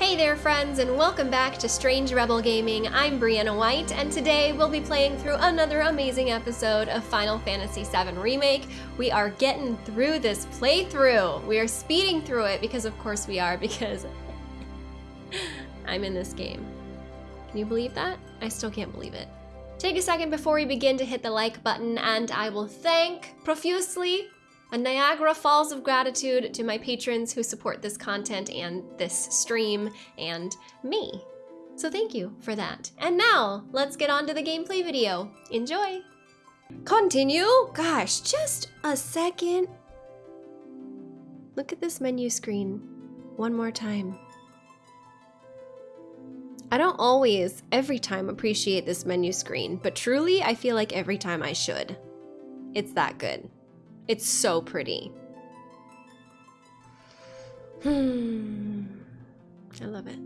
Hey there friends and welcome back to Strange Rebel Gaming. I'm Brianna White and today we'll be playing through another amazing episode of Final Fantasy VII Remake. We are getting through this playthrough. We are speeding through it because of course we are because I'm in this game. Can you believe that? I still can't believe it. Take a second before we begin to hit the like button and I will thank profusely a Niagara Falls of gratitude to my patrons who support this content and this stream and me. So thank you for that. And now, let's get on to the gameplay video. Enjoy! Continue? Gosh, just a second. Look at this menu screen one more time. I don't always, every time, appreciate this menu screen, but truly, I feel like every time I should. It's that good. It's so pretty. Hmm. I love it.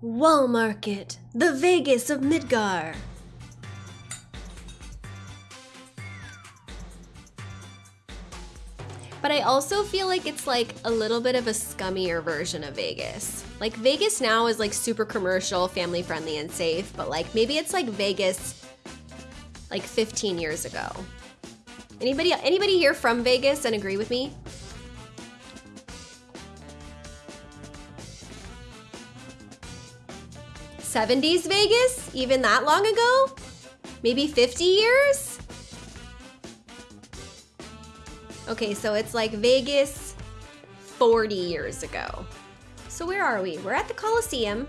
Wall Market, the Vegas of Midgar. But I also feel like it's like a little bit of a scummier version of Vegas. Like Vegas now is like super commercial, family friendly and safe, but like maybe it's like Vegas like 15 years ago. Anybody anybody here from Vegas and agree with me? Seventies Vegas? Even that long ago? Maybe 50 years? Okay, so it's like Vegas 40 years ago. So where are we? We're at the Coliseum.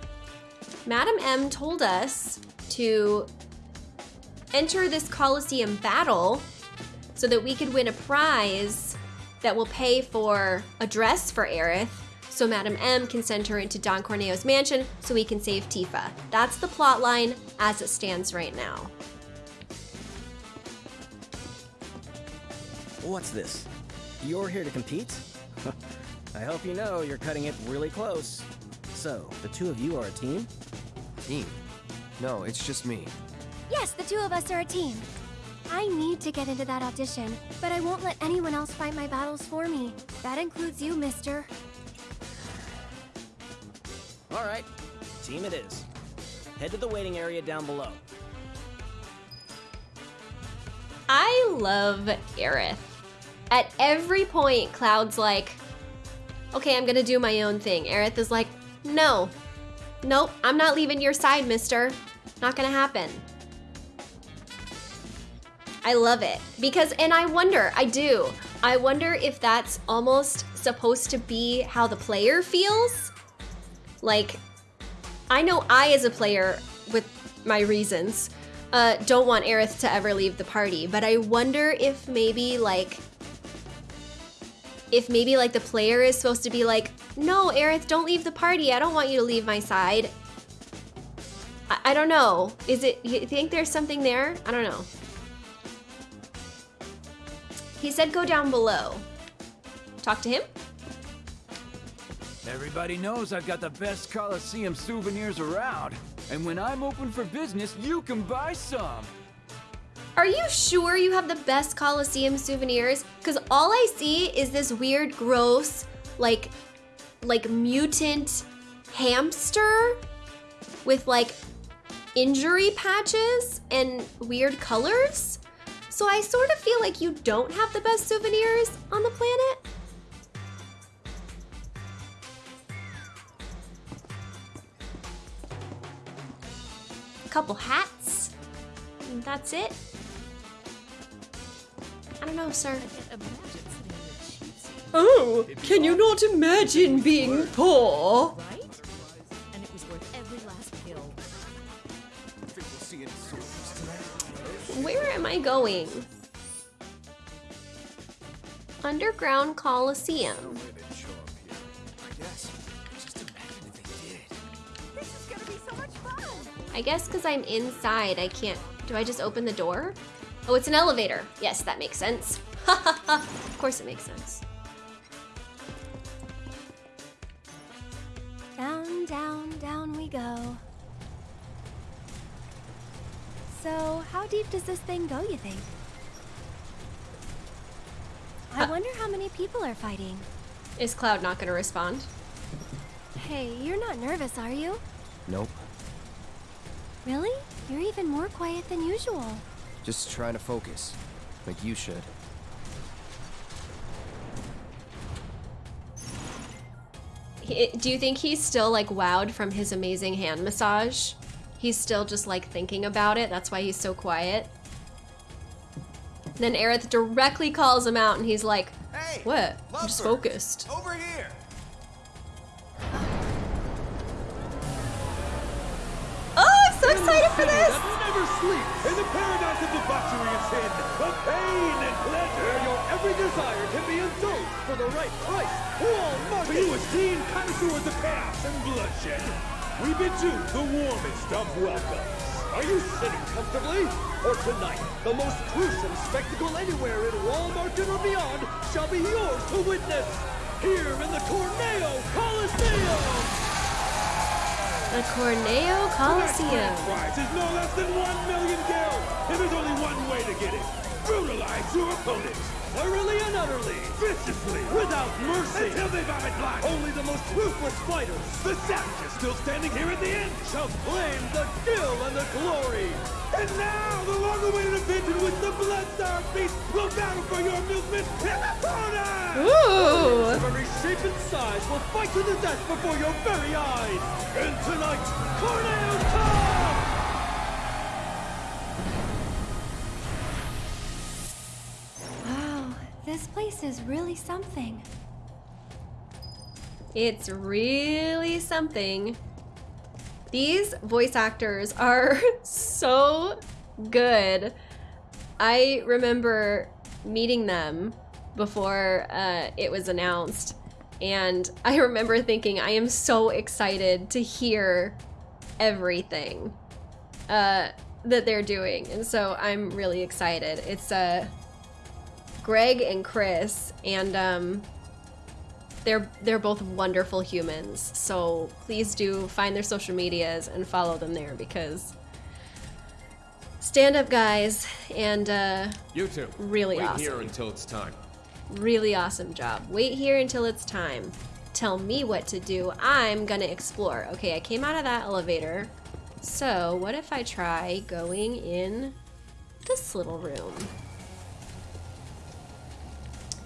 Madam M told us to enter this Coliseum battle so that we could win a prize that will pay for a dress for Aerith so Madam M can send her into Don Corneo's mansion so we can save Tifa. That's the plot line as it stands right now. What's this? You're here to compete? I hope you know you're cutting it really close. So, the two of you are a team? Team? No, it's just me. Yes, the two of us are a team. I need to get into that audition, but I won't let anyone else fight my battles for me. That includes you, mister. Alright, team it is. Head to the waiting area down below. I love Aerith. At every point, Cloud's like, okay, I'm gonna do my own thing. Aerith is like, no, nope, I'm not leaving your side, mister. Not gonna happen. I love it because, and I wonder, I do, I wonder if that's almost supposed to be how the player feels. Like, I know I, as a player, with my reasons, uh, don't want Aerith to ever leave the party, but I wonder if maybe like if maybe like the player is supposed to be like, no, Aerith, don't leave the party. I don't want you to leave my side. I, I don't know. Is it, you think there's something there? I don't know. He said go down below. Talk to him? Everybody knows I've got the best Coliseum souvenirs around. And when I'm open for business, you can buy some. Are you sure you have the best Coliseum souvenirs? Because all I see is this weird, gross, like, like mutant hamster with like injury patches and weird colors. So I sort of feel like you don't have the best souvenirs on the planet. A couple hats. And that's it. I don't know, sir. Oh, can you not imagine being poor? Right? And it was worth every last pill. Where am I going? Underground Coliseum. This is gonna be so much fun! I guess because I'm inside, I can't. Do I just open the door? Oh, it's an elevator. Yes, that makes sense. of course it makes sense. Down, down, down we go. So, how deep does this thing go, you think? I uh. wonder how many people are fighting. Is Cloud not gonna respond? Hey, you're not nervous, are you? Nope. Really? You're even more quiet than usual. Just trying to focus. Like you should. He, do you think he's still like wowed from his amazing hand massage? He's still just like thinking about it. That's why he's so quiet. Then Aerith directly calls him out and he's like, Hey! What? I'm just focused. Over here! Oh, I'm so excited for this! Never sleeps. In the paradise of debauchery and sin, of pain and pleasure, your every desire can be indulged for the right price. Wall Market. For you esteemed connoisseurs of chaos and bloodshed, we bid you the warmest of welcomes. Are you sitting comfortably? For tonight, the most gruesome spectacle anywhere in Wall Market or beyond shall be yours to witness. Here in the Corneo Coliseum. The Corneo Coliseum. is no less than one million gil. And there's only one way to get it. Brutalize your opponent. Thoroughly and utterly. Viciously. Without mercy. Until they vomit blood. Only the most ruthless fighters, the savages still standing here at the end, shall claim the gil and the glory. And now, the long-awaited event in which the Blood-Starved Beast will battle for your amusement in the corner! Ooh! of every shape and size will fight to the death before your very eyes. And tonight, Corneo Cup! This place is really something. It's really something. These voice actors are so good. I remember meeting them before uh, it was announced, and I remember thinking, I am so excited to hear everything uh, that they're doing, and so I'm really excited. It's uh, Greg and Chris, and um, they're they're both wonderful humans. So please do find their social medias and follow them there because stand up guys and uh, You too Really Wait awesome. here until it's time. really awesome job. Wait here until it's time. Tell me what to do. I'm gonna explore. Okay, I came out of that elevator. So what if I try going in this little room?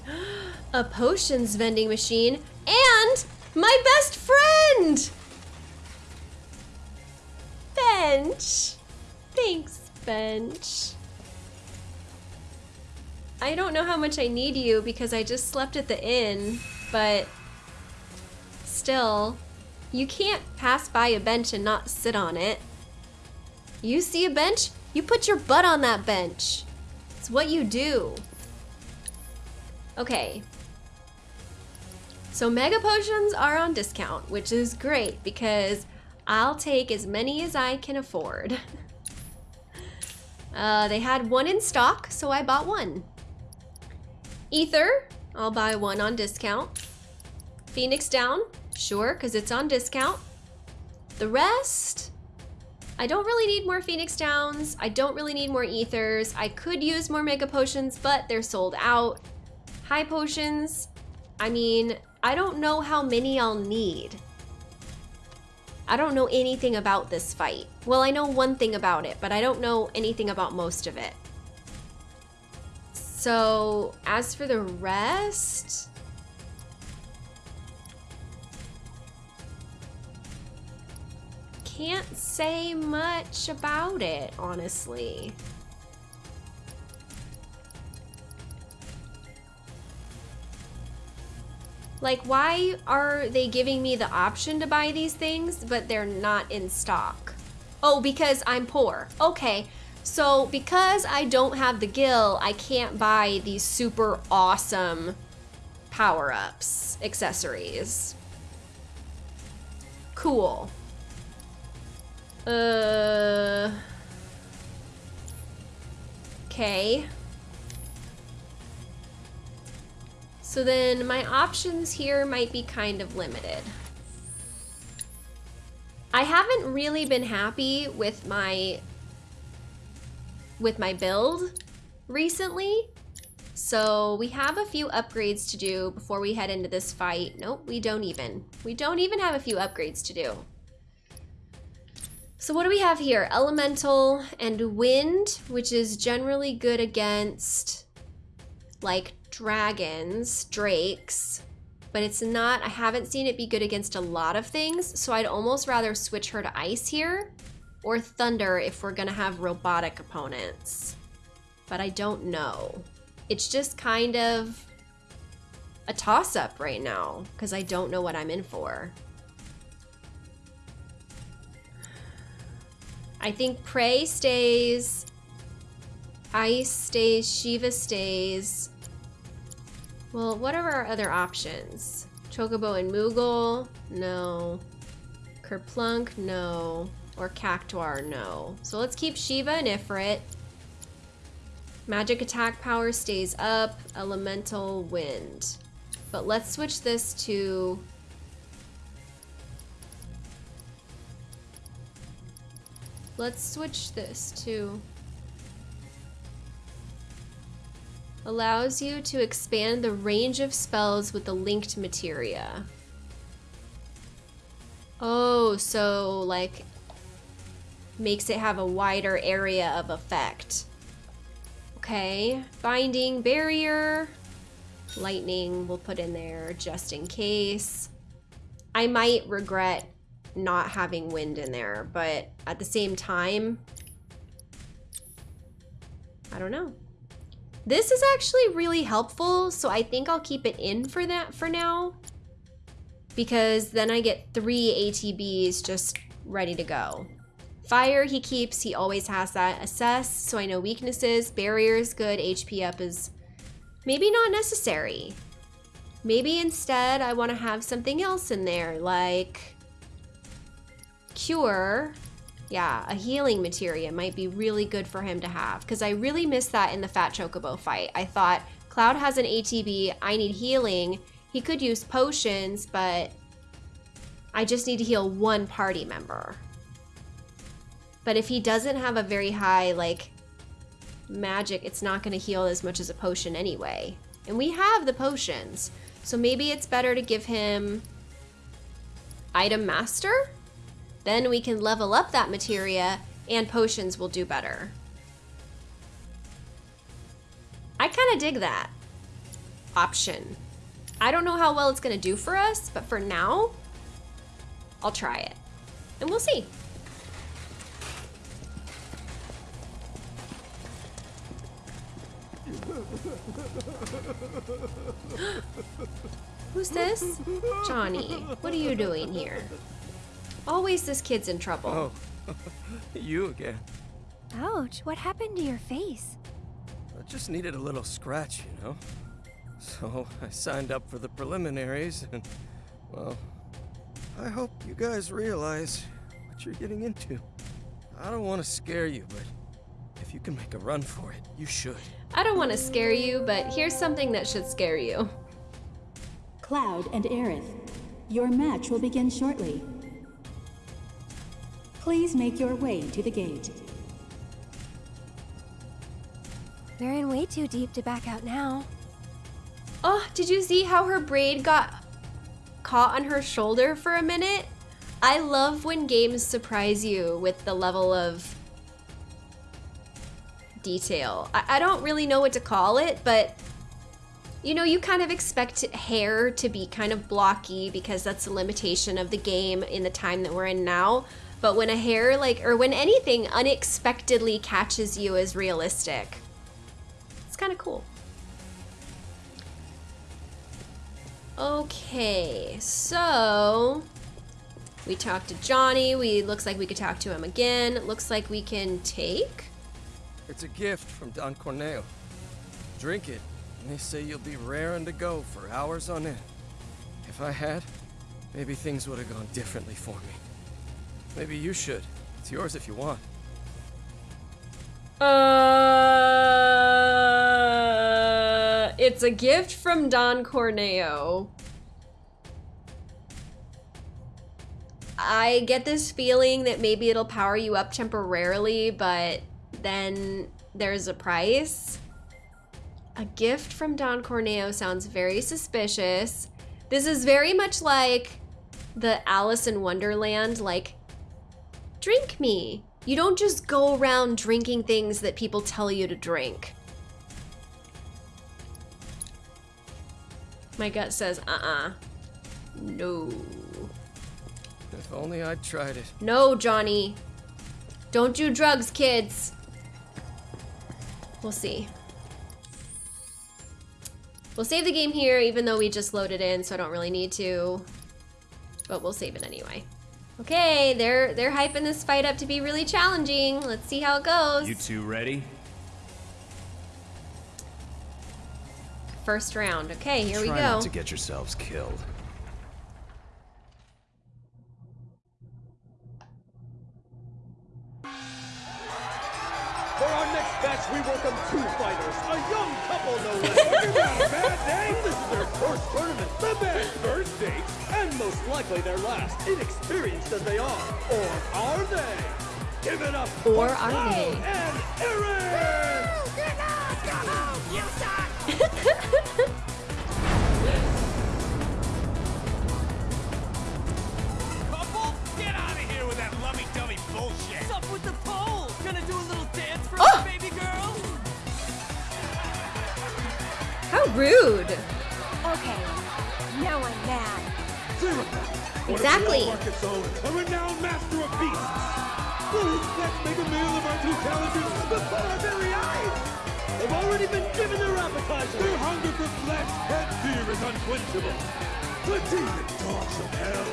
A potions vending machine and my best friend! Bench. Thanks, Bench. I don't know how much I need you because I just slept at the inn, but still, you can't pass by a bench and not sit on it. You see a bench, you put your butt on that bench. It's what you do. Okay. So mega potions are on discount, which is great because I'll take as many as I can afford. Uh, they had one in stock, so I bought one. Ether, I'll buy one on discount. Phoenix Down, sure, because it's on discount. The rest, I don't really need more Phoenix Downs. I don't really need more Ethers. I could use more Mega Potions, but they're sold out. High Potions, I mean, I don't know how many I'll need. I don't know anything about this fight. Well, I know one thing about it, but I don't know anything about most of it. So, as for the rest, can't say much about it, honestly. Like, why are they giving me the option to buy these things, but they're not in stock? Oh, because I'm poor. Okay, so because I don't have the gil, I can't buy these super awesome power ups, accessories. Cool. Uh. Okay. So then my options here might be kind of limited. I haven't really been happy with my with my build recently. So we have a few upgrades to do before we head into this fight. Nope, we don't even. We don't even have a few upgrades to do. So what do we have here? Elemental and Wind, which is generally good against like dragons, drakes, but it's not, I haven't seen it be good against a lot of things, so I'd almost rather switch her to Ice here or Thunder if we're gonna have robotic opponents. But I don't know. It's just kind of a toss-up right now because I don't know what I'm in for. I think Prey stays, Ice stays, Shiva stays. Well, what are our other options? Chocobo and Moogle? No. Carbuncle? No. Or Cactuar? No. So let's keep Shiva and Ifrit. Magic attack power stays up. Elemental wind. But let's switch this to... Let's switch this to... Allows you to expand the range of spells with the linked materia. Oh, so like makes it have a wider area of effect. Okay, binding, barrier, lightning we'll put in there just in case. I might regret not having wind in there, but at the same time, I don't know. This is actually really helpful, so I think I'll keep it in for that for now. Because then I get three ATBs just ready to go. Fire he keeps, he always has that. Assess, so I know weaknesses. Barrier is good, HP up is maybe not necessary. Maybe instead I want to have something else in there, like Cure. Yeah, a healing materia might be really good for him to have, because I really missed that in the Fat Chocobo fight. I thought, Cloud has an ATB, I need healing. He could use potions, but I just need to heal one party member. But if he doesn't have a very high, like, magic, it's not going to heal as much as a potion anyway. And we have the potions. So maybe it's better to give him item master? Then we can level up that materia and potions will do better. I kind of dig that option. I don't know how well it's going to do for us, but for now, I'll try it. And we'll see. Who's this? Johnny, what are you doing here? Always this kid's in trouble. Oh, you again. Ouch, what happened to your face? I just needed a little scratch, you know? So I signed up for the preliminaries and, well, I hope you guys realize what you're getting into. I don't want to scare you, but if you can make a run for it, you should. I don't want to scare you, but here's something that should scare you. Cloud and Aerith, your match will begin shortly. Please make your way to the gate. We're in way too deep to back out now. Oh, did you see how her braid got caught on her shoulder for a minute? I love when games surprise you with the level of detail. I, I don't really know what to call it, but you know, you kind of expect hair to be kind of blocky because that's a limitation of the game in the time that we're in now. But when a hair, like, or when anything unexpectedly catches you as realistic, it's kind of cool. Okay, so we talked to Johnny. We looks like we could talk to him again. Looks like we can take. It's a gift from Don Corneo. Drink it, and they say you'll be raring to go for hours on end. If I had, maybe things would have gone differently for me. Maybe you should. It's yours if you want. Uh, it's a gift from Don Corneo. I get this feeling that maybe it'll power you up temporarily, but then there's a price. A gift from Don Corneo sounds very suspicious. This is very much like the Alice in Wonderland, like, drink me. You don't just go around drinking things that people tell you to drink. My gut says, uh-uh. No. If only I'd tried it. No, Johnny. Don't do drugs, kids. We'll see. We'll save the game here, even though we just loaded in, so I don't really need to. But we'll save it anyway. Okay, they're they're hyping this fight up to be really challenging. Let's see how it goes. You two ready? First round. Okay, here Try we go. not to get yourselves killed. For our next match, we welcome two fighters, a young couple no less. Talking about a bad day? This is their first tournament, the bad first date, and most likely their last, inexperienced as they are. Or are they? Give it up Or for are Cloud they? and Aerith! Couple, get out of here with that lummy-dummy bullshit. What's up with the pole? Gonna do a little dance for Oh! baby girl? How rude. Okay, now I'm mad. Exactly. A renowned master of beasts. Please, let's make a meal of our two before our very eyes. They've already been given their appetizer. Their hunger for flesh and fear is unquenchable. The demon dogs of hell,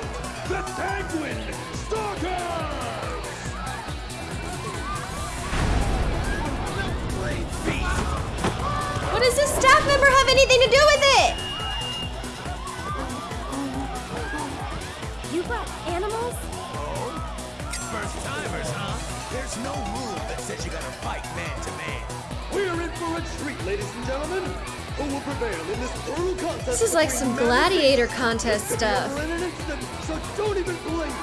the sanguine stalkers. What does this staff member have anything to do with it? There's no rule that says you gotta fight man to man. We're in for a treat, ladies and gentlemen. Who will prevail in this brutal contest? This is like some gladiator contest This could be stuff. in an instant, so don't even blink.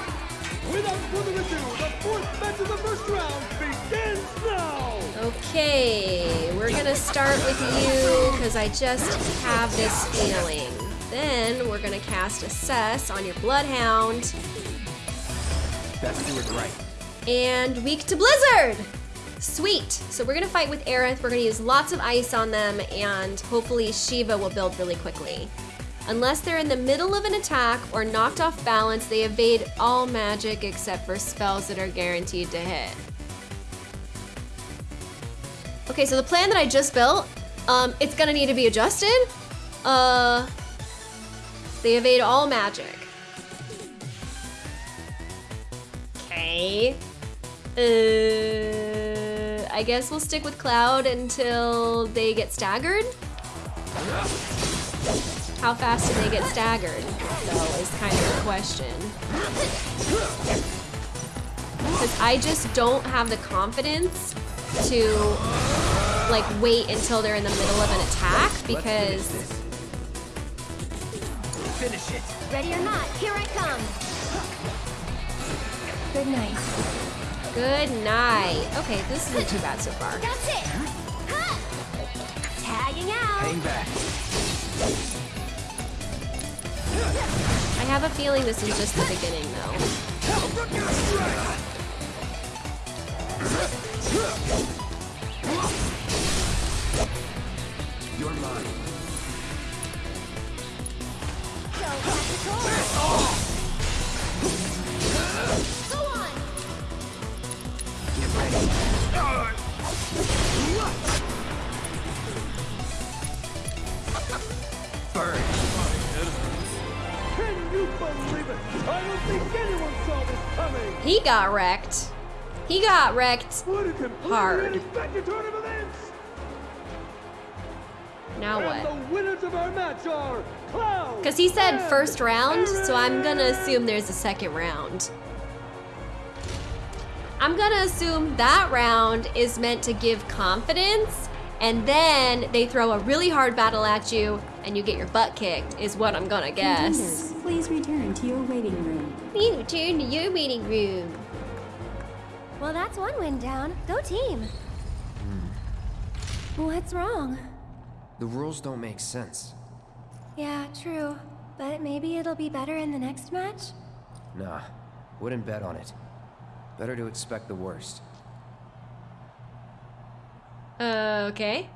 Without further ado, the fourth match of the first round begins now. Okay, we're gonna start with you because I just have this feeling. Then we're gonna cast Assess on your Bloodhound Let's do it right. And Weak to Blizzard. Sweet. So we're gonna fight with Aerith. We're gonna use lots of ice on them, and hopefully Shiva will build really quickly. Unless they're in the middle of an attack or knocked off balance, they evade all magic except for spells that are guaranteed to hit. Okay, so the plan that I just built, um, it's gonna need to be adjusted. Uh, they evade all magic. Okay. Uh, I guess we'll stick with Cloud until they get staggered. How fast do they get staggered, though, is kind of the question. Because I just don't have the confidence to, like, wait until they're in the middle of an attack because Finish it. Ready or not, here I come. Good night. Good night. Okay, this isn't too bad so far. That's it. Tagging out. Hang back. I have a feeling this is just the beginning, though. You're mine. So tactical. Go Burn. Can you believe it? I don't think anyone saw this coming. He got wrecked. He got wrecked hard. Now what? the winners of our match are Cloud. Because he said first round, so I'm gonna assume there's a second round. I'm gonna assume that round is meant to give confidence, and then they throw a really hard battle at you, and you get your butt kicked, is what I'm gonna guess. Contenders, please return to your waiting room. You return to your waiting room. Well, that's one win down. Go team. Hmm. What's wrong? The rules don't make sense. Yeah, true. But maybe it'll be better in the next match? Nah, wouldn't bet on it. Better to expect the worst. Uh, okay.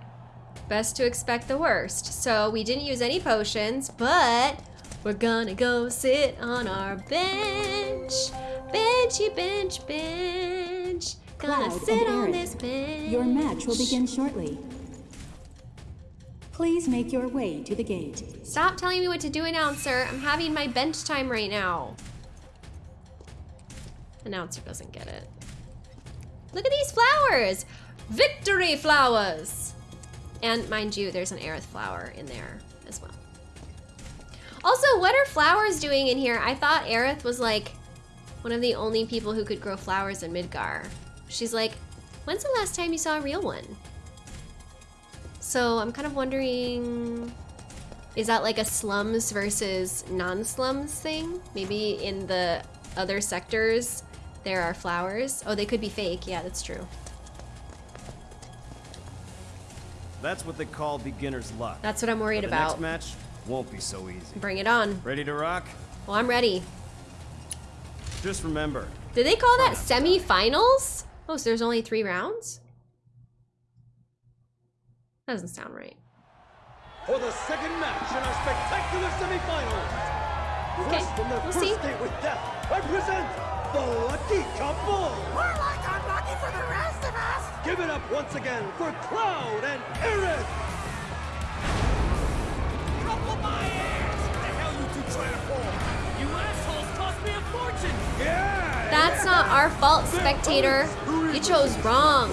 Best to expect the worst. So we didn't use any potions, but we're gonna go sit on our bench. Benchy bench bench. Gonna Cloud sit on this bench. Your match will begin shortly. Please make your way to the gate. Stop telling me what to do, announcer. I'm having my bench time right now. Announcer doesn't get it. Look at these flowers! Victory flowers! And mind you, there's an Aerith flower in there as well. Also, what are flowers doing in here? I thought Aerith was like one of the only people who could grow flowers in Midgar. She's like, when's the last time you saw a real one? So I'm kind of wondering, is that like a slums versus non-slums thing? Maybe in the other sectors there are flowers. Oh, they could be fake. Yeah, that's true. That's what they call beginner's luck. That's what I'm worried But the about. next match won't be so easy. Bring it on. Ready to rock? Well, I'm ready. Just remember, Did they call that semi-finals? Oh, so there's only three rounds? That doesn't sound right. For the second match in our spectacular semifinals. Okay, First from their we'll first see. date with death, I present the Lucky Couple. We're like unlucky for the rest of us! Give it up once again for Cloud and Aerith. Couple my ass! What the hell you two trying to pull? You assholes cost me a fortune! Yeah! That's not our fault, spectator. You chose wrong.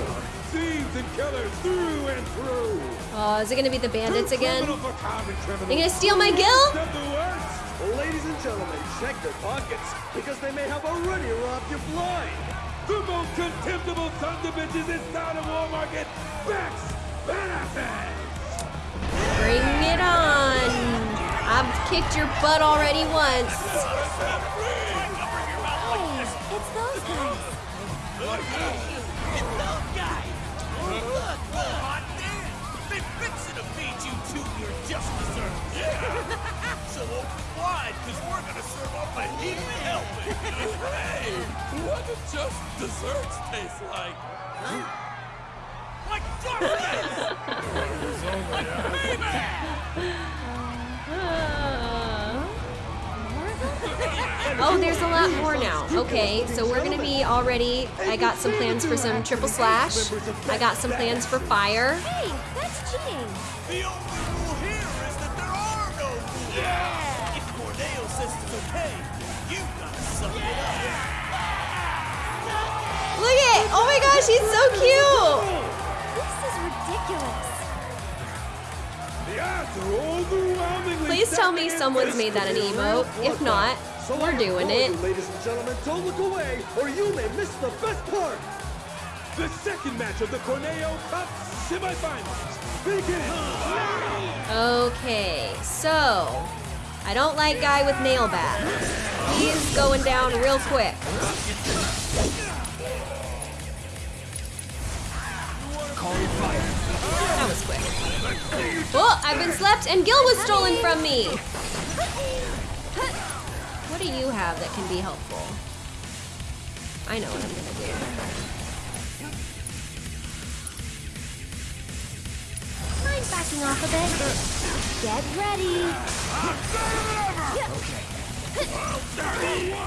Thieves and killers through and through. Oh, is it gonna be the bandits again? criminal for common criminals. They gonna steal my guild? Step the words. Ladies and gentlemen, check your pockets because they may have already robbed you blind. The most contemptible sons of bitches inside of Wall Market Max Benefits. Bring it on. I've kicked your butt already once. Hey, it's those guys. It's those guys! Look, look, hot damn! They fixing to feed you two your just desserts! Yeah! so open because we're gonna serve up a heap of helping! hey! What do just desserts taste like? Huh? Like Oh, there's a lot more now. Okay, so we're gonna be already. I got some plans for some triple slash. I got some plans for fire. Hey, that's cheating. The only rule here is that there are no rules! Yeah! If Corneo says it's okay, you gotta suck it up! Look at! Oh my gosh, he's so cute! This is ridiculous. The odds are overwhelmingly Please tell me someone's made that an this emote. If not, So we're doing it. you, Ladies and gentlemen, don't look away, or you may miss the best part. The second match of the Corneo Cup semifinals begins now. Okay, so I don't like guy with nail bat. He's going down real quick. That was quick. Oh, I've been slept and Gil was stolen from me. What do you have that can be helpful? I know what I'm gonna do. Mind backing off a bit? Get ready. Away!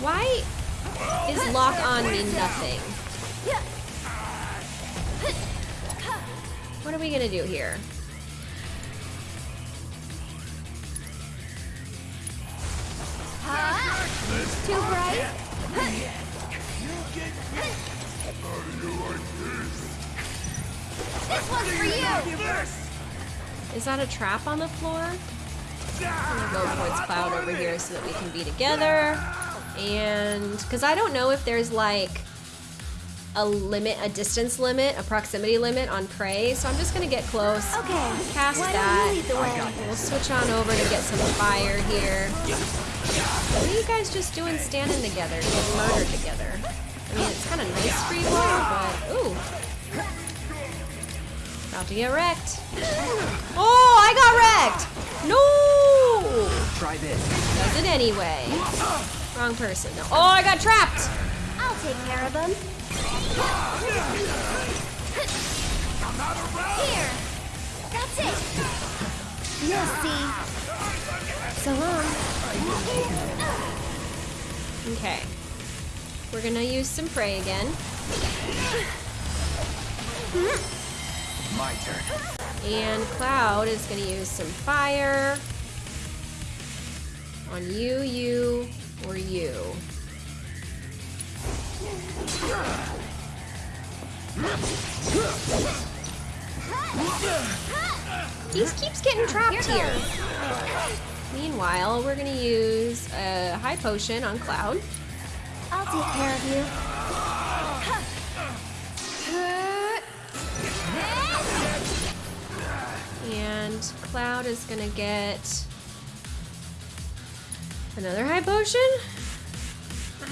Why is lock on mean nothing? What are we gonna do here? Too bright? This one's for you. Is that a trap on the floor? I'm gonna go towards Cloud over here so that we can be together. And because I don't know if there's like a limit, a distance limit, a proximity limit on prey, so I'm just gonna get close. Okay. Cast why that. Don't you lead the way? We'll switch on over to get some fire here. What are you guys just doing standing together, getting murdered together? A nice free ball, but ooh. About to get wrecked. Oh, I got wrecked! No! Try this. Does it anyway. Wrong person. No. Oh, I got trapped! I'll take care of them. Here. That's it. You'll see. So long. Okay. We're gonna use some prey again. My turn. And Cloud is gonna use some fire on you, you, or you. He keeps getting trapped here. Meanwhile, we're gonna use a high potion on Cloud. I'll take care of you. And Cloud is gonna get another high potion.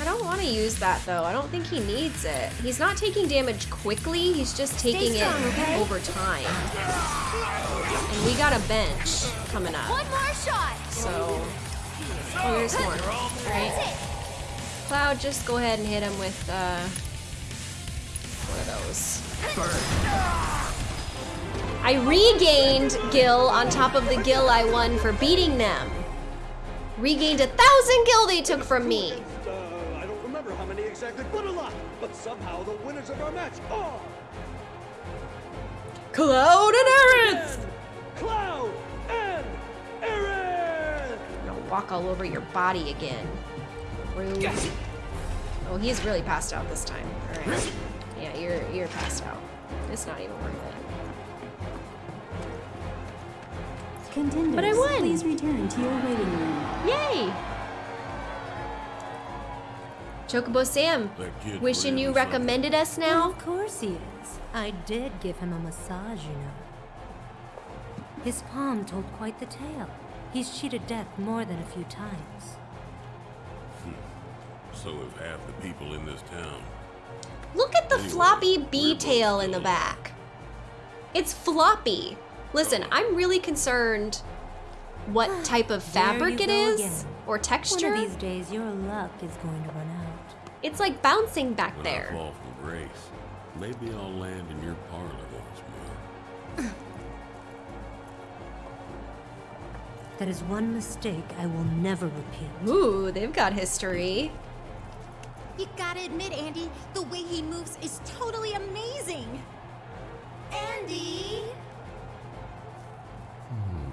I don't want to use that though. I don't think he needs it. He's not taking damage quickly, he's just taking it okay? over time. And we got a bench coming up. One more shot. So, oh, there's more. Right? Cloud, just go ahead and hit him with uh, one of those. I regained Gil on top of the Gil I won for beating them. Regained a thousand Gil they took from me. Uh, I don't remember how many exactly, but a lot. But somehow the winners of our match are Cloud and Aerith! Cloud and Aerith. I'm gonna walk all over your body again. Rude. Oh, he's really passed out this time. All right. Yeah, you're you're passed out. It's not even worth it. Contenders, But I won! please return to your waiting room. Yay! Chocobo Sam, wishing you was recommended us now. Of course he is. I did give him a massage, you know. His palm told quite the tale. He's cheated death more than a few times. So have half the people in this town. Look at the Anyway, floppy we're bee tail in the back. It's floppy. Listen, oh. I'm really concerned what type of fabric you it go is again. or texture. One of these days, your luck is going to run out. It's like bouncing back When I there. fall from grace, maybe I'll land in your parlor once more. That is one mistake I will never repeat. Ooh, they've got history. You gotta admit, Andy, the way he moves is totally amazing. Andy! Hmm.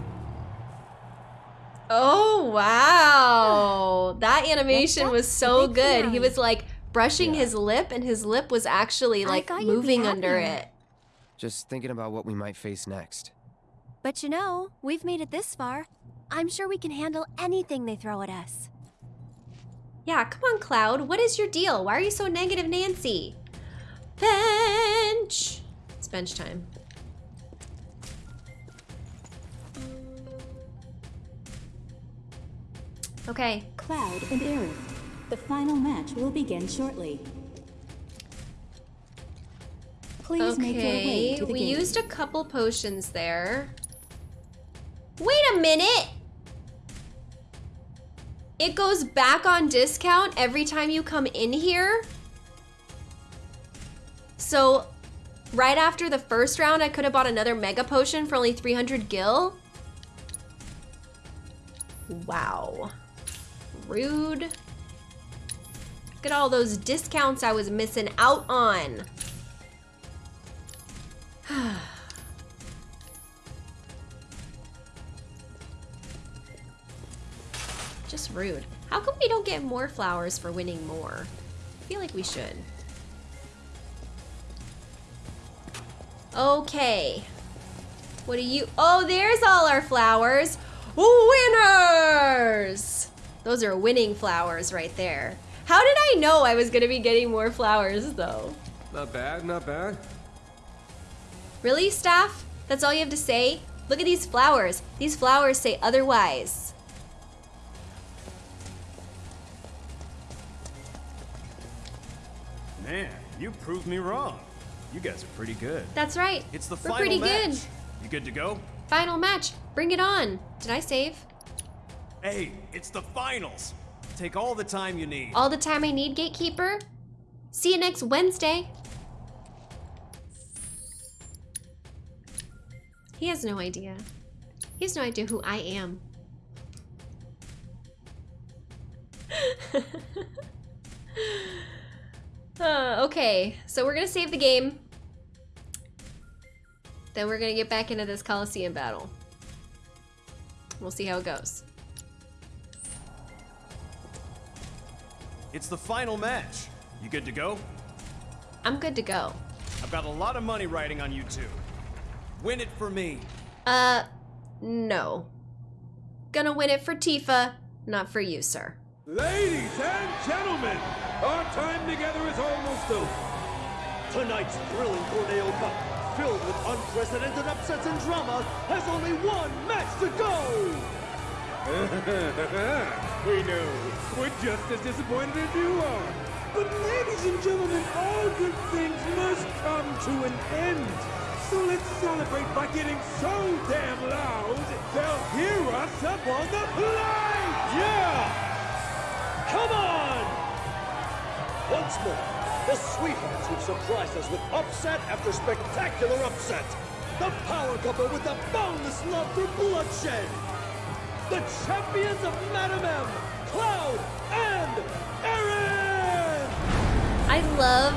Oh wow. That animation was so good. He was like brushing his lip and his lip was actually like thought you'd be moving under it. Just thinking about what we might face next. But you know, we've made it this far. I'm sure we can handle anything they throw at us. Yeah, come on, Cloud. What is your deal? Why are you so negative, Nancy? Bench! It's bench time. Okay. Cloud and Aerith. The final match will begin shortly. Please make your way to the we gate. used a couple potions there. Wait a minute! It goes back on discount every time you come in here? So, right after the first round, I could have bought another Mega Potion for only 300 gil? Wow. Rude. Look at all those discounts I was missing out on. Rude. How come we don't get more flowers for winning more? I feel like we should. Okay. What do you... Oh, there's all our flowers. Winners! Those are winning flowers right there. How did I know I was going to be getting more flowers, though? Not bad, not bad. Really, staff? That's all you have to say? Look at these flowers. These flowers say otherwise. Man, You proved me wrong. You guys are pretty good. That's right. It's the We're final pretty match. good. You good to go? Final match. Bring it on. Did I save? Hey, it's the finals. Take all the time you need. All the time I need, Gatekeeper. See you next Wednesday. He has no idea. He has no idea who I am. Uh, okay, so we're gonna save the game. Then we're gonna get back into this Coliseum battle. We'll see how it goes. It's the final match. You good to go? I'm good to go. I've got a lot of money riding on you two. Win it for me. Uh, no. Gonna win it for Tifa, not for you, sir. Ladies and gentlemen, our time together is almost over. Tonight's thrilling Corneo Cup, filled with unprecedented upsets and drama, has only one match to go! we know. We're just as disappointed as you are. But ladies and gentlemen, all good things must come to an end. So let's celebrate by getting so damn loud, they'll hear us up on the plane! Yeah! Once more, the Sweethearts who've surprised us with upset after spectacular upset. The power couple with the boundless love for bloodshed. The champions of Madam M, Cloud and Aerith! I love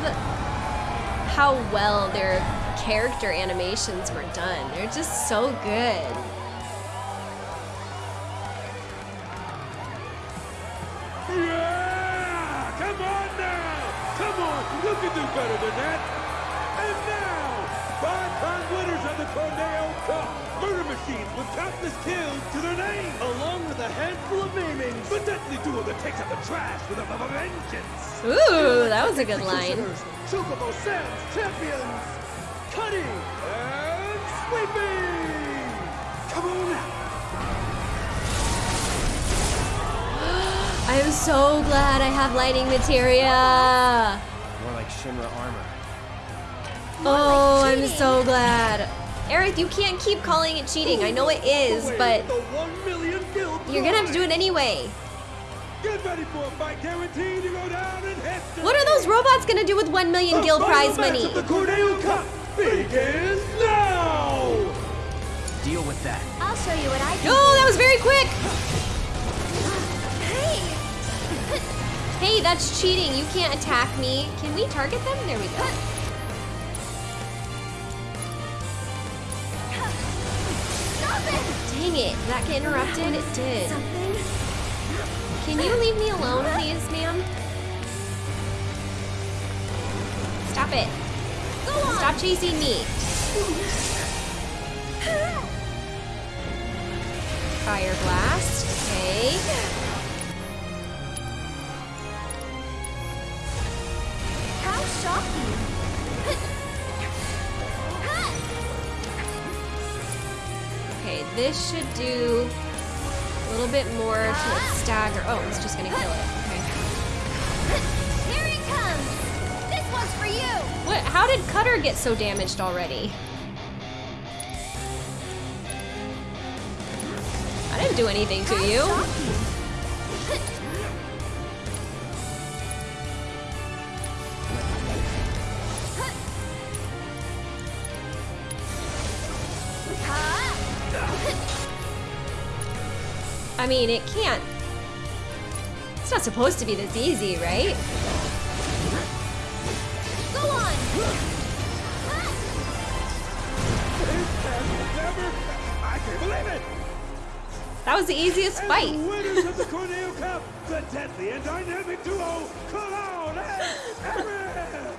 how well their character animations were done. They're just so good. Winners of the Corneo Cup! Murder machines with countless kills to their name! Along with a handful of maimings! The deadly duo that takes out the trash with a v- v- vengeance! Ooh, that was a good line. Chocobo Sam's champions! Cutter and Sweeper! Come on now! I am so glad I have lighting materia. More like Shinra armor. Oh, I'm so glad. Eric, you can't keep calling it cheating. I know it is, but The one million gil you're gonna have to do it anyway. Get ready for a fight guaranteed to go down in history! What are those robots gonna do with 1 million The gil prize money? of the Corneo Cup begins now! Deal with that. I'll show you what I can Oh, that was very quick. Hey! Hey, that's cheating. You can't attack me. Can we target them? There we go. Dang it. That get interrupted? It did. Something? Can you leave me alone, please, ma'am? Stop it. Go on! Stop chasing me. Fire blast. Okay. How shocking! This should do a little bit more to stagger. Oh, it's just gonna kill it. Okay. Here he comes! This one's for you! What? How did Cutter get so damaged already? I didn't do anything to you. Mean, it can't. It's not supposed to be this easy, right? Go on! I can't believe it! That was the easiest And fight. the winners of the Corneo Cup, the deadly and dynamic duo, Cloud and Aerith!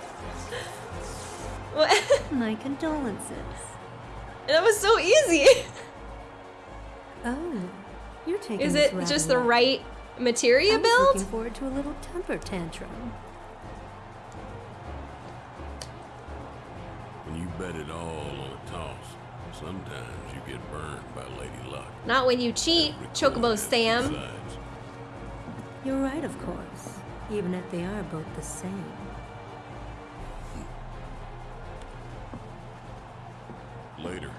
What? My condolences. that was so easy. Oh, you're taking Is it just the right materia I'm build? Looking forward to a little temper tantrum. When you bet it all on a toss, sometimes you get burned by Lady Luck. Not when you cheat, Chocobo Sam. You're right, of course. Even if they are both the same. Later.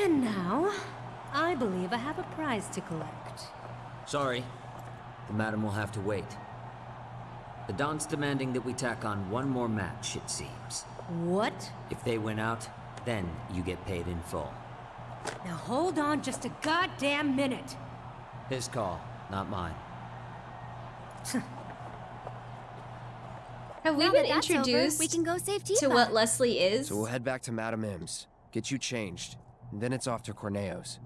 And now, I believe I have a prize to collect. Sorry. The madam will have to wait. The Don's demanding that we tack on one more match, it seems. What? If they win out, then you get paid in full. Now hold on just a goddamn minute. His call, not mine. Have we Now been that that's over, introduced we can go save to Tifa. what Leslie is? So we'll head back to Madame M's, get you changed, and then it's off to Corneo's.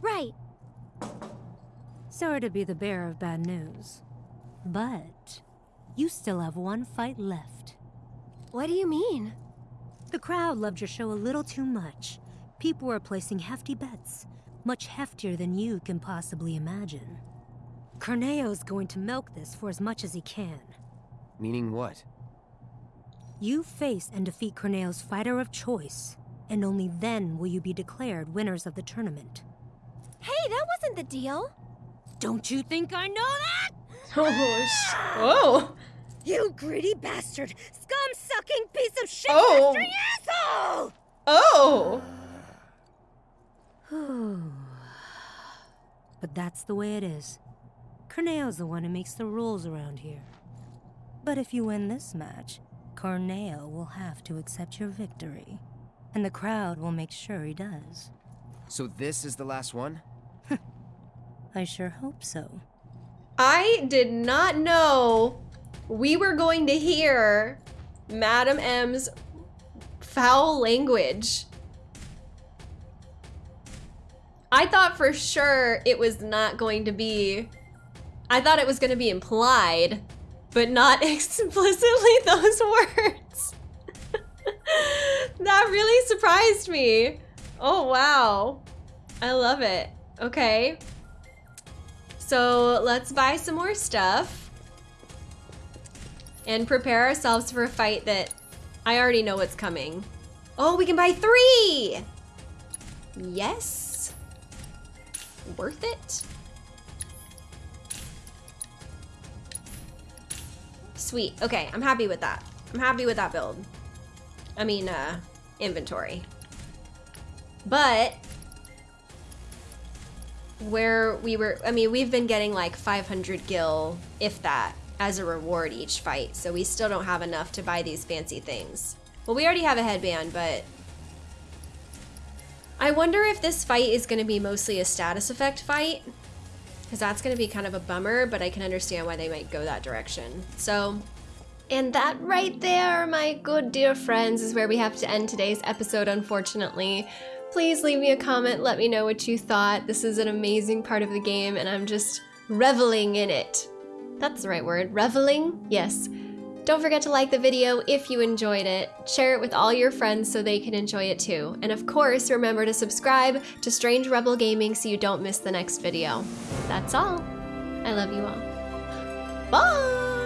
Right. Sorry to be the bearer of bad news. But you still have one fight left. What do you mean? The crowd loved your show a little too much. People were placing hefty bets, much heftier than you can possibly imagine. Corneo's going to milk this for as much as he can. Meaning what? You face and defeat Corneo's fighter of choice, and only then will you be declared winners of the tournament. Hey, that wasn't the deal. Don't you think I know that? Oh, sh- whoa. You greedy bastard! Scum-sucking piece of shit Oh. asshole! Oh! but that's the way it is. Corneo's the one who makes the rules around here. But if you win this match, Corneo will have to accept your victory. And the crowd will make sure he does. So this is the last one? I sure hope so. I did not know we were going to hear Madam M's foul language. I thought for sure it was not going to be. I thought it was going to be implied, but not explicitly those words. that really surprised me. Oh, wow. I love it. Okay. So let's buy some more stuff and prepare ourselves for a fight that I already know what's coming. Oh, we can buy three! Yes. Worth it? Sweet. Okay, I'm happy with that. I'm happy with that build. I mean, uh, inventory. But where we were, I mean, we've been getting like 500 gil, if that, as a reward each fight. So we still don't have enough to buy these fancy things. Well, we already have a headband, but I wonder if this fight is going to be mostly a status effect fight. Because that's going to be kind of a bummer, but I can understand why they might go that direction. So, and that right there, my good dear friends, is where we have to end today's episode, unfortunately. Please leave me a comment, let me know what you thought. This is an amazing part of the game, and I'm just reveling in it. That's the right word, reveling? Yes. Don't forget to like the video if you enjoyed it, share it with all your friends so they can enjoy it too, and of course remember to subscribe to Strange Rebel Gaming so you don't miss the next video. That's all. I love you all. Bye!